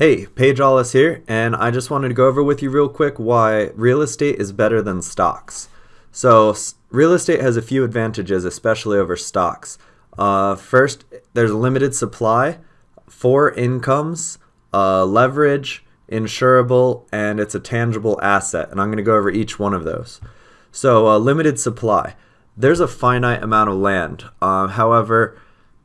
Hey, Paige Allis here, and I just wanted to go over with you real quick why real estate is better than stocks. So, real estate has a few advantages, especially over stocks. Uh, first, there's limited supply, four incomes, uh, leverage, insurable, and it's a tangible asset. And I'm going to go over each one of those. So, uh, limited supply. There's a finite amount of land. Uh, however,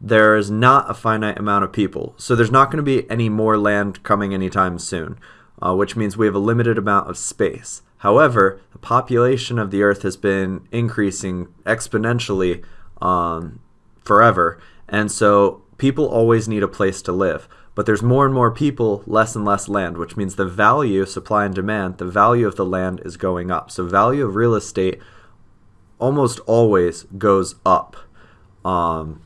there is not a finite amount of people. So there's not going to be any more land coming anytime soon, uh, which means we have a limited amount of space. However, the population of the Earth has been increasing exponentially um, forever, and so people always need a place to live. But there's more and more people, less and less land, which means the value, supply and demand, the value of the land is going up. So value of real estate almost always goes up. Um,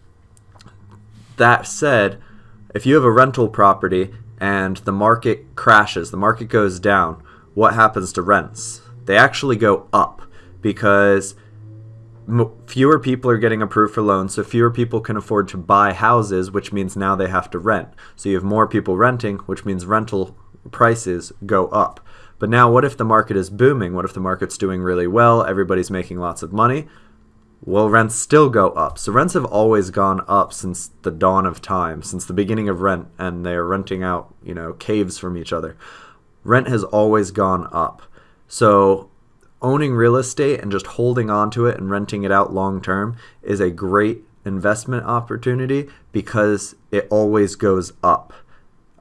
that said, if you have a rental property and the market crashes, the market goes down, what happens to rents? They actually go up because fewer people are getting approved for loans, so fewer people can afford to buy houses, which means now they have to rent. So you have more people renting, which means rental prices go up. But now, what if the market is booming? What if the market's doing really well? Everybody's making lots of money will rents still go up? So rents have always gone up since the dawn of time, since the beginning of rent, and they're renting out, you know, caves from each other. Rent has always gone up. So owning real estate and just holding on to it and renting it out long term is a great investment opportunity because it always goes up.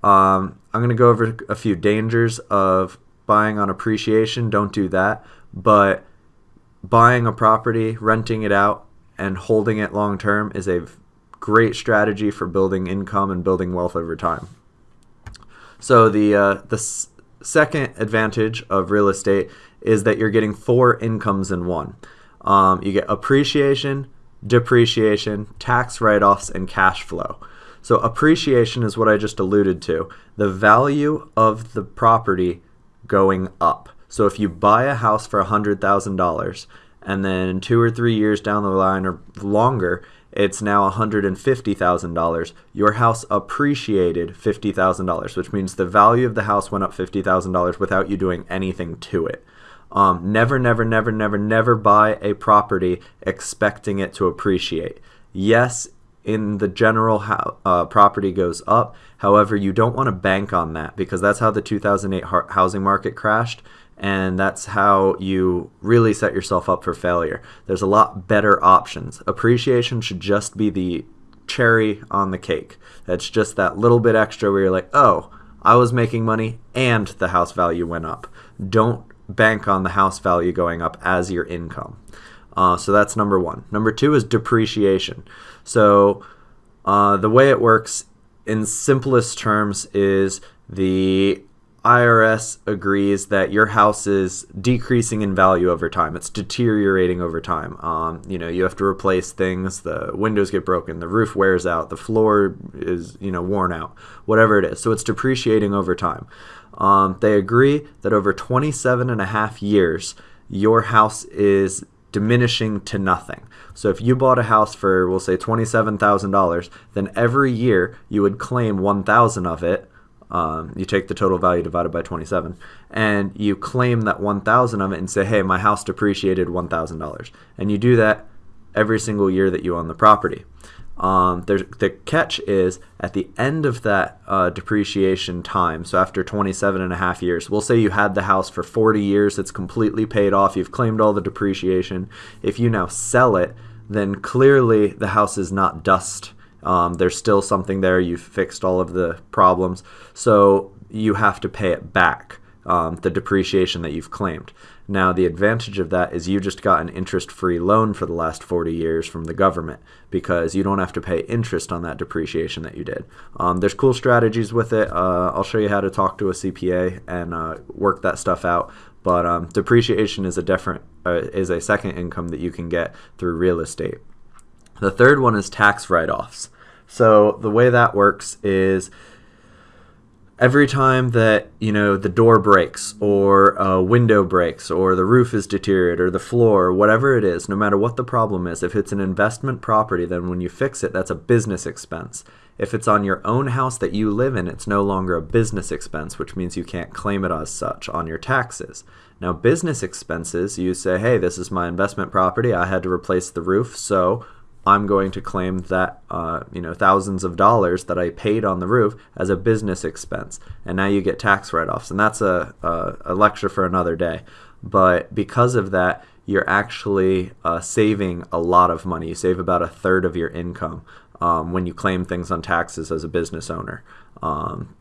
Um, I'm going to go over a few dangers of buying on appreciation. Don't do that. But buying a property, renting it out, and holding it long term is a great strategy for building income and building wealth over time. So the uh, the second advantage of real estate is that you're getting four incomes in one. Um, you get appreciation, depreciation, tax write-offs, and cash flow. So appreciation is what I just alluded to. The value of the property going up. So if you buy a house for $100,000 and then two or three years down the line or longer, it's now $150,000. Your house appreciated $50,000, which means the value of the house went up $50,000 without you doing anything to it. Um, never, never, never, never, never buy a property expecting it to appreciate. Yes, in the general uh, property goes up. However, you don't want to bank on that because that's how the 2008 housing market crashed and that's how you really set yourself up for failure. There's a lot better options. Appreciation should just be the cherry on the cake. That's just that little bit extra where you're like, oh, I was making money and the house value went up. Don't bank on the house value going up as your income. Uh, so that's number one. Number two is depreciation. So uh, the way it works in simplest terms is the IRS agrees that your house is decreasing in value over time. It's deteriorating over time. Um, you know, you have to replace things. The windows get broken. The roof wears out. The floor is, you know, worn out. Whatever it is. So it's depreciating over time. Um, they agree that over 27 and a half years, your house is diminishing to nothing. So if you bought a house for, we'll say, $27,000, then every year you would claim 1,000 of it um, you take the total value divided by 27 and you claim that 1000 of it and say hey my house depreciated $1000 and you do that every single year that you own the property. Um, the catch is at the end of that uh, depreciation time so after 27 and a half years we'll say you had the house for 40 years it's completely paid off you've claimed all the depreciation. If you now sell it then clearly the house is not dust um, there's still something there. You've fixed all of the problems. So you have to pay it back, um, the depreciation that you've claimed. Now, the advantage of that is you just got an interest free loan for the last 40 years from the government because you don't have to pay interest on that depreciation that you did. Um, there's cool strategies with it. Uh, I'll show you how to talk to a CPA and uh, work that stuff out. But um, depreciation is a different uh, is a second income that you can get through real estate. The third one is tax write offs. So the way that works is every time that you know the door breaks or a window breaks or the roof is deteriorated or the floor or whatever it is no matter what the problem is if it's an investment property then when you fix it that's a business expense. If it's on your own house that you live in it's no longer a business expense which means you can't claim it as such on your taxes. Now business expenses you say hey this is my investment property. I had to replace the roof so I'm going to claim that uh, you know thousands of dollars that I paid on the roof as a business expense, and now you get tax write-offs, and that's a, a, a lecture for another day. But because of that, you're actually uh, saving a lot of money. You save about a third of your income um, when you claim things on taxes as a business owner. Um,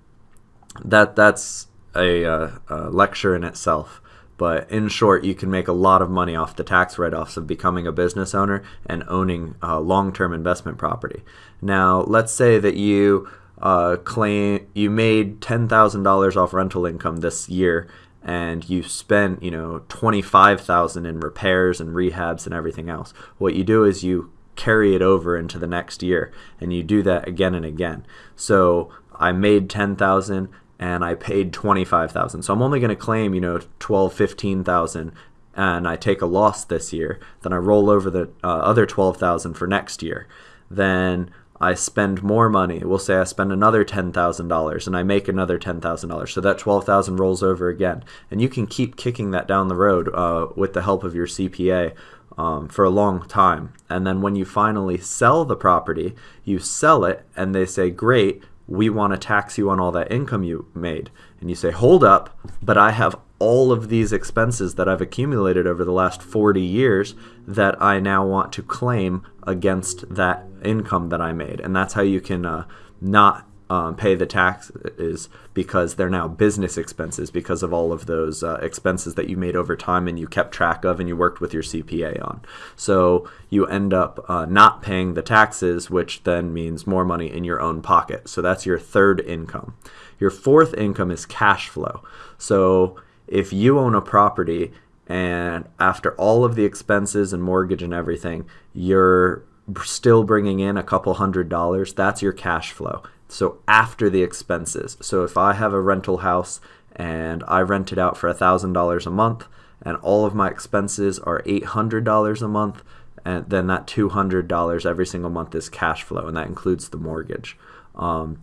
that that's a, uh, a lecture in itself. But in short, you can make a lot of money off the tax write offs of becoming a business owner and owning a long term investment property. Now, let's say that you uh, claim you made $10,000 off rental income this year and you spent, you know, 25,000 in repairs and rehabs and everything else. What you do is you carry it over into the next year and you do that again and again. So I made 10,000 and I paid 25,000. So I'm only going to claim, you know, 12, 15,000 and I take a loss this year, then I roll over the uh, other 12,000 for next year. Then I spend more money. We'll say I spend another $10,000 and I make another $10,000. So that 12,000 rolls over again. And you can keep kicking that down the road uh, with the help of your CPA um, for a long time. And then when you finally sell the property, you sell it and they say, great, we want to tax you on all that income you made. And you say, hold up, but I have all of these expenses that I've accumulated over the last 40 years that I now want to claim against that income that I made. And that's how you can uh, not um, pay the taxes because they're now business expenses because of all of those uh, expenses that you made over time and you kept track of and you worked with your CPA on. So you end up uh, not paying the taxes, which then means more money in your own pocket. So that's your third income. Your fourth income is cash flow. So if you own a property and after all of the expenses and mortgage and everything, you're still bringing in a couple hundred dollars, that's your cash flow. So after the expenses. So if I have a rental house and I rent it out for $1,000 a month and all of my expenses are $800 a month, and then that $200 every single month is cash flow, and that includes the mortgage. Um,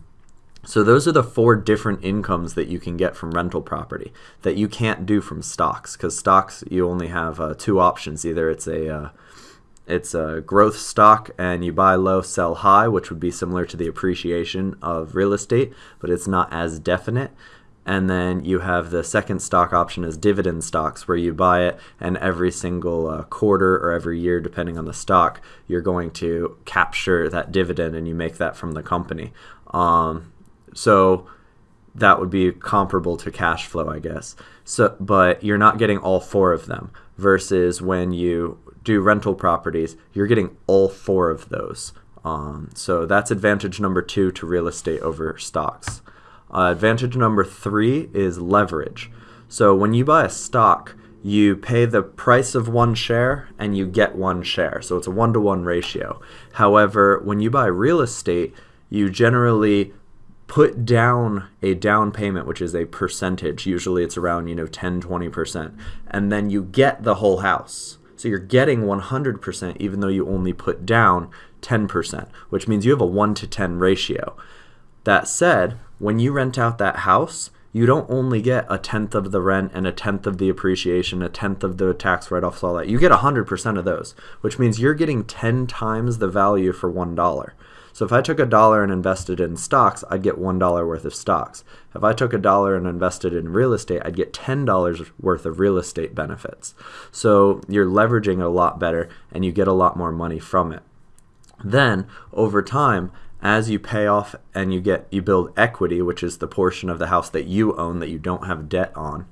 so those are the four different incomes that you can get from rental property that you can't do from stocks because stocks you only have uh, two options. Either it's a uh, it's a growth stock and you buy low, sell high, which would be similar to the appreciation of real estate, but it's not as definite. And then you have the second stock option as dividend stocks, where you buy it and every single uh, quarter or every year, depending on the stock, you're going to capture that dividend and you make that from the company. Um, so that would be comparable to cash flow, I guess. So, but you're not getting all four of them versus when you do rental properties, you're getting all four of those. Um, so that's advantage number two to real estate over stocks. Uh, advantage number three is leverage. So when you buy a stock, you pay the price of one share and you get one share. So it's a one to one ratio. However, when you buy real estate, you generally put down a down payment which is a percentage usually it's around you know 10 20% and then you get the whole house so you're getting 100% even though you only put down 10%, which means you have a 1 to 10 ratio. That said, when you rent out that house, you don't only get a tenth of the rent and a tenth of the appreciation, a tenth of the tax write offs, all that. You get 100% of those, which means you're getting 10 times the value for $1. So if I took a dollar and invested in stocks, I'd get $1 worth of stocks. If I took a dollar and invested in real estate, I'd get $10 worth of real estate benefits. So you're leveraging it a lot better and you get a lot more money from it. Then over time, as you pay off and you get you build equity, which is the portion of the house that you own that you don't have debt on,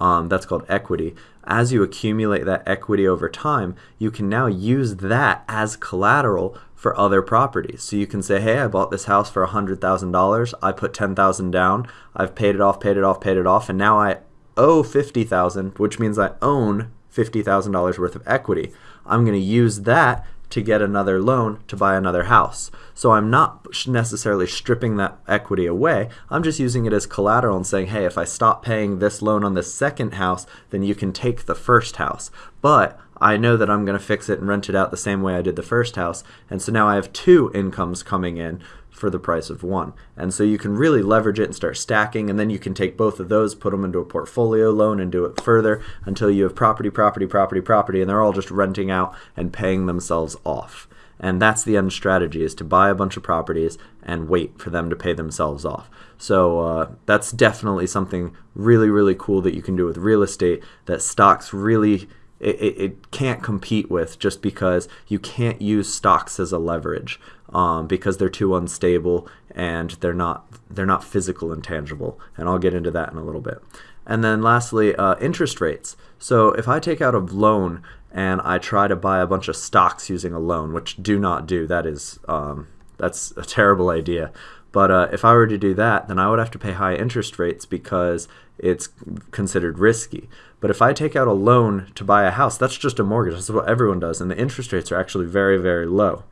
um, that's called equity. As you accumulate that equity over time, you can now use that as collateral for other properties. So you can say, hey, I bought this house for $100,000. I put 10000 down. I've paid it off, paid it off, paid it off, and now I owe 50000 which means I own $50,000 worth of equity. I'm going to use that to get another loan to buy another house. So I'm not necessarily stripping that equity away. I'm just using it as collateral and saying, hey, if I stop paying this loan on this second house, then you can take the first house. But I know that I'm going to fix it and rent it out the same way I did the first house. And so now I have two incomes coming in for the price of one. And so you can really leverage it and start stacking. And then you can take both of those, put them into a portfolio loan and do it further until you have property, property, property, property. And they're all just renting out and paying themselves off. And that's the end strategy is to buy a bunch of properties and wait for them to pay themselves off. So uh, that's definitely something really, really cool that you can do with real estate that stocks really it, it, it, can't compete with just because you can't use stocks as a leverage um, because they're too unstable and they're not they're not physical and tangible. And I'll get into that in a little bit. And then lastly uh, interest rates. So if I take out a loan and I try to buy a bunch of stocks using a loan which do not do that is um, that's a terrible idea. But uh, if I were to do that, then I would have to pay high interest rates because it's considered risky. But if I take out a loan to buy a house, that's just a mortgage. That's what everyone does. And the interest rates are actually very, very low.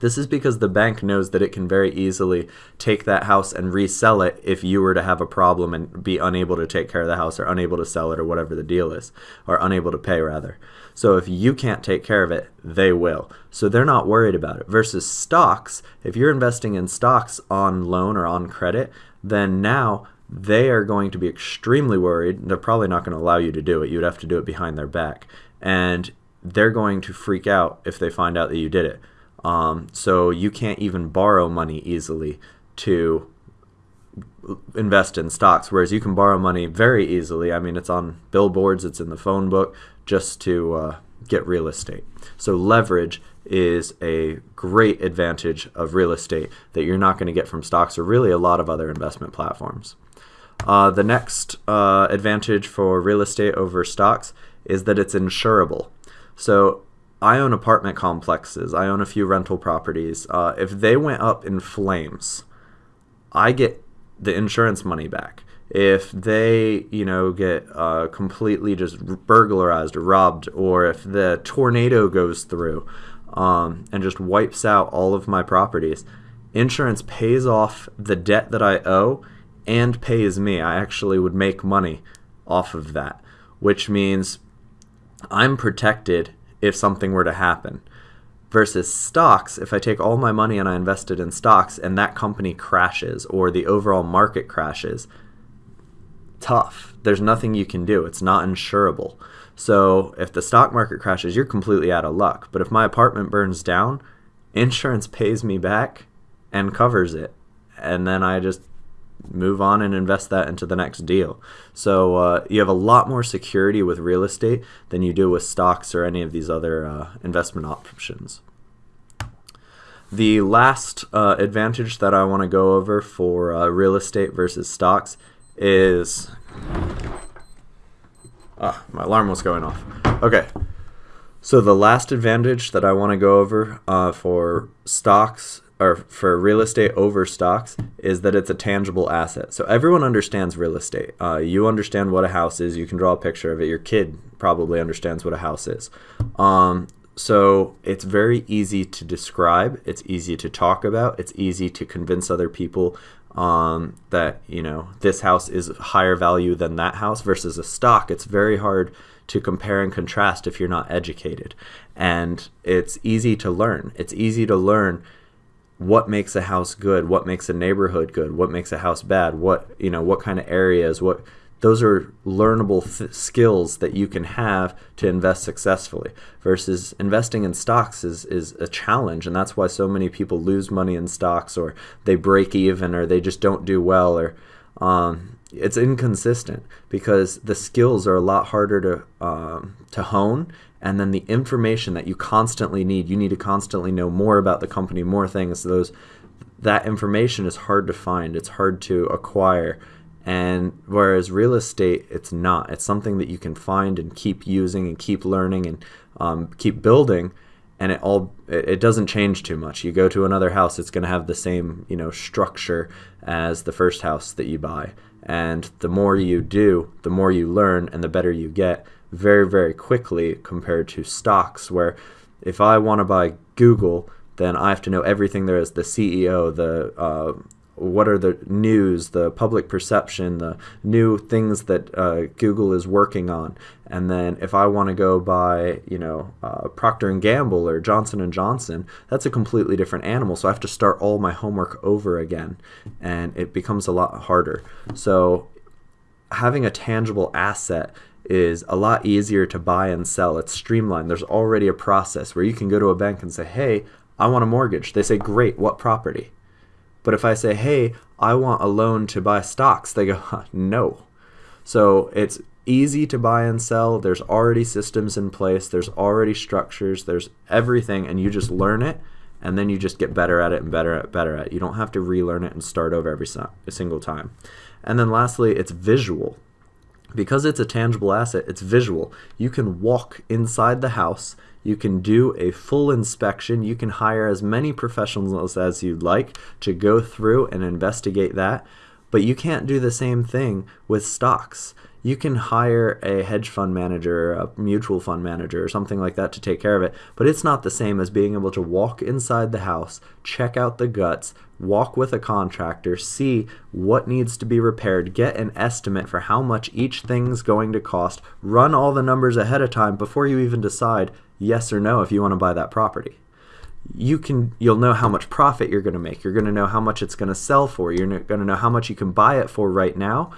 This is because the bank knows that it can very easily take that house and resell it if you were to have a problem and be unable to take care of the house or unable to sell it or whatever the deal is, or unable to pay rather. So if you can't take care of it, they will. So they're not worried about it. Versus stocks, if you're investing in stocks on loan or on credit, then now they are going to be extremely worried. They're probably not going to allow you to do it. You'd have to do it behind their back. And they're going to freak out if they find out that you did it. Um, so you can't even borrow money easily to invest in stocks, whereas you can borrow money very easily. I mean, it's on billboards, it's in the phone book, just to uh, get real estate. So leverage is a great advantage of real estate that you're not going to get from stocks or really a lot of other investment platforms. Uh, the next uh, advantage for real estate over stocks is that it's insurable. So I own apartment complexes. I own a few rental properties. Uh, if they went up in flames, I get the insurance money back. If they, you know, get uh, completely just burglarized or robbed, or if the tornado goes through um, and just wipes out all of my properties, insurance pays off the debt that I owe and pays me. I actually would make money off of that, which means I'm protected if something were to happen. Versus stocks, if I take all my money and I invest it in stocks and that company crashes or the overall market crashes, tough. There's nothing you can do. It's not insurable. So if the stock market crashes, you're completely out of luck. But if my apartment burns down, insurance pays me back and covers it. And then I just move on and invest that into the next deal. So uh, you have a lot more security with real estate than you do with stocks or any of these other uh, investment options. The last uh, advantage that I want to go over for uh, real estate versus stocks is. Ah, my alarm was going off. Okay. So the last advantage that I want to go over uh, for stocks or for real estate over stocks is that it's a tangible asset. So everyone understands real estate. Uh, you understand what a house is. You can draw a picture of it. Your kid probably understands what a house is. Um, so it's very easy to describe. It's easy to talk about. It's easy to convince other people um, that you know this house is higher value than that house versus a stock. It's very hard to compare and contrast if you're not educated, and it's easy to learn. It's easy to learn what makes a house good, what makes a neighborhood good, what makes a house bad, what you know, what kind of areas, what those are learnable skills that you can have to invest successfully versus investing in stocks is, is a challenge. And that's why so many people lose money in stocks or they break even or they just don't do well or um, it's inconsistent because the skills are a lot harder to um, to hone. And then the information that you constantly need you need to constantly know more about the company more things those that information is hard to find. It's hard to acquire and whereas real estate it's not. It's something that you can find and keep using and keep learning and um, keep building and it all it doesn't change too much. You go to another house it's going to have the same you know structure as the first house that you buy. And the more you do the more you learn and the better you get very very quickly compared to stocks where if I want to buy Google, then I have to know everything there is the CEO, the uh, what are the news, the public perception, the new things that uh, Google is working on, and then if I want to go buy, you know, uh, Procter and Gamble or Johnson and Johnson, that's a completely different animal. So I have to start all my homework over again, and it becomes a lot harder. So having a tangible asset is a lot easier to buy and sell. It's streamlined. There's already a process where you can go to a bank and say, "Hey, I want a mortgage." They say, "Great, what property?" But if I say, hey, I want a loan to buy stocks, they go, no. So it's easy to buy and sell. There's already systems in place, there's already structures, there's everything, and you just learn it and then you just get better at it and better at better at it. You don't have to relearn it and start over every single time. And then lastly, it's visual. Because it's a tangible asset, it's visual. You can walk inside the house you can do a full inspection. You can hire as many professionals as you'd like to go through and investigate that. But you can't do the same thing with stocks. You can hire a hedge fund manager, a mutual fund manager, or something like that to take care of it. But it's not the same as being able to walk inside the house, check out the guts, walk with a contractor, see what needs to be repaired, get an estimate for how much each thing's going to cost, run all the numbers ahead of time before you even decide yes or no if you want to buy that property. You can you'll know how much profit you're going to make. You're going to know how much it's going to sell for. You're going to know how much you can buy it for right now.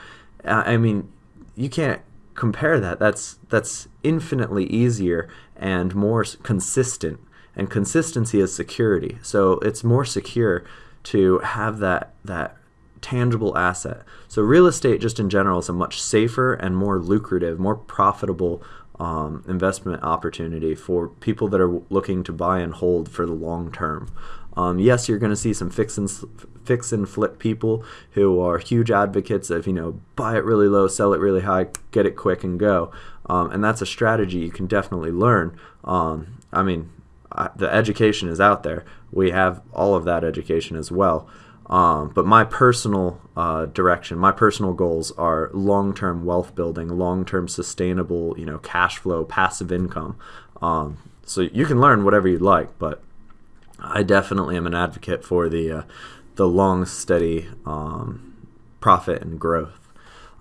Uh, I mean, you can't compare that. That's that's infinitely easier and more consistent. And consistency is security. So it's more secure to have that that tangible asset. So real estate just in general is a much safer and more lucrative, more profitable um, investment opportunity for people that are looking to buy and hold for the long term. Um, yes, you're going to see some fix and fix and flip people who are huge advocates of you know buy it really low, sell it really high, get it quick and go, um, and that's a strategy you can definitely learn. Um, I mean, I, the education is out there. We have all of that education as well. Um, but my personal uh, direction, my personal goals are long-term wealth building, long-term sustainable, you know, cash flow, passive income. Um, so you can learn whatever you'd like, but I definitely am an advocate for the uh, the long, steady um, profit and growth.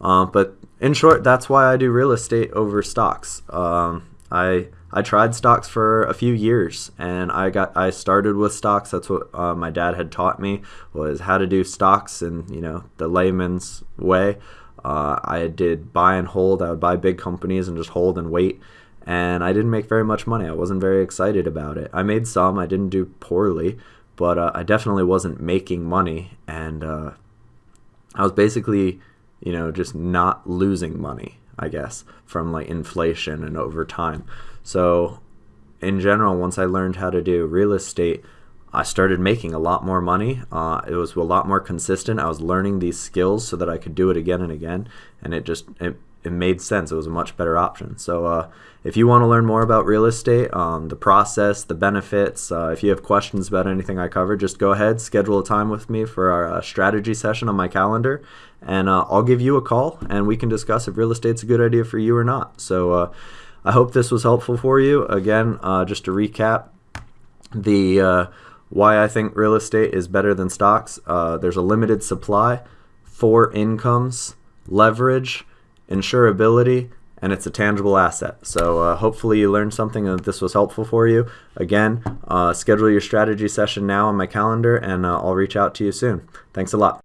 Uh, but in short, that's why I do real estate over stocks. I I tried stocks for a few years, and I got I started with stocks. That's what uh, my dad had taught me was how to do stocks in you know the layman's way. Uh, I did buy and hold. I would buy big companies and just hold and wait. And I didn't make very much money. I wasn't very excited about it. I made some. I didn't do poorly, but uh, I definitely wasn't making money. And uh, I was basically, you know, just not losing money. I guess from like inflation and over time. So, in general, once I learned how to do real estate, I started making a lot more money. Uh, it was a lot more consistent. I was learning these skills so that I could do it again and again, and it just it, it made sense. It was a much better option. So, uh, if you want to learn more about real estate, um, the process, the benefits, uh, if you have questions about anything I covered, just go ahead, schedule a time with me for our uh, strategy session on my calendar, and uh, I'll give you a call, and we can discuss if real estate's a good idea for you or not. So uh, I hope this was helpful for you. Again, uh, just to recap, the why I think real estate is better than stocks. There's a limited supply, four incomes, leverage, insurability, and it's a tangible asset. So uh, hopefully you learned something and this was helpful for you. Again, uh, schedule your strategy session now on my calendar, and uh, I'll reach out to you soon. Thanks a lot.